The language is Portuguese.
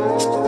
love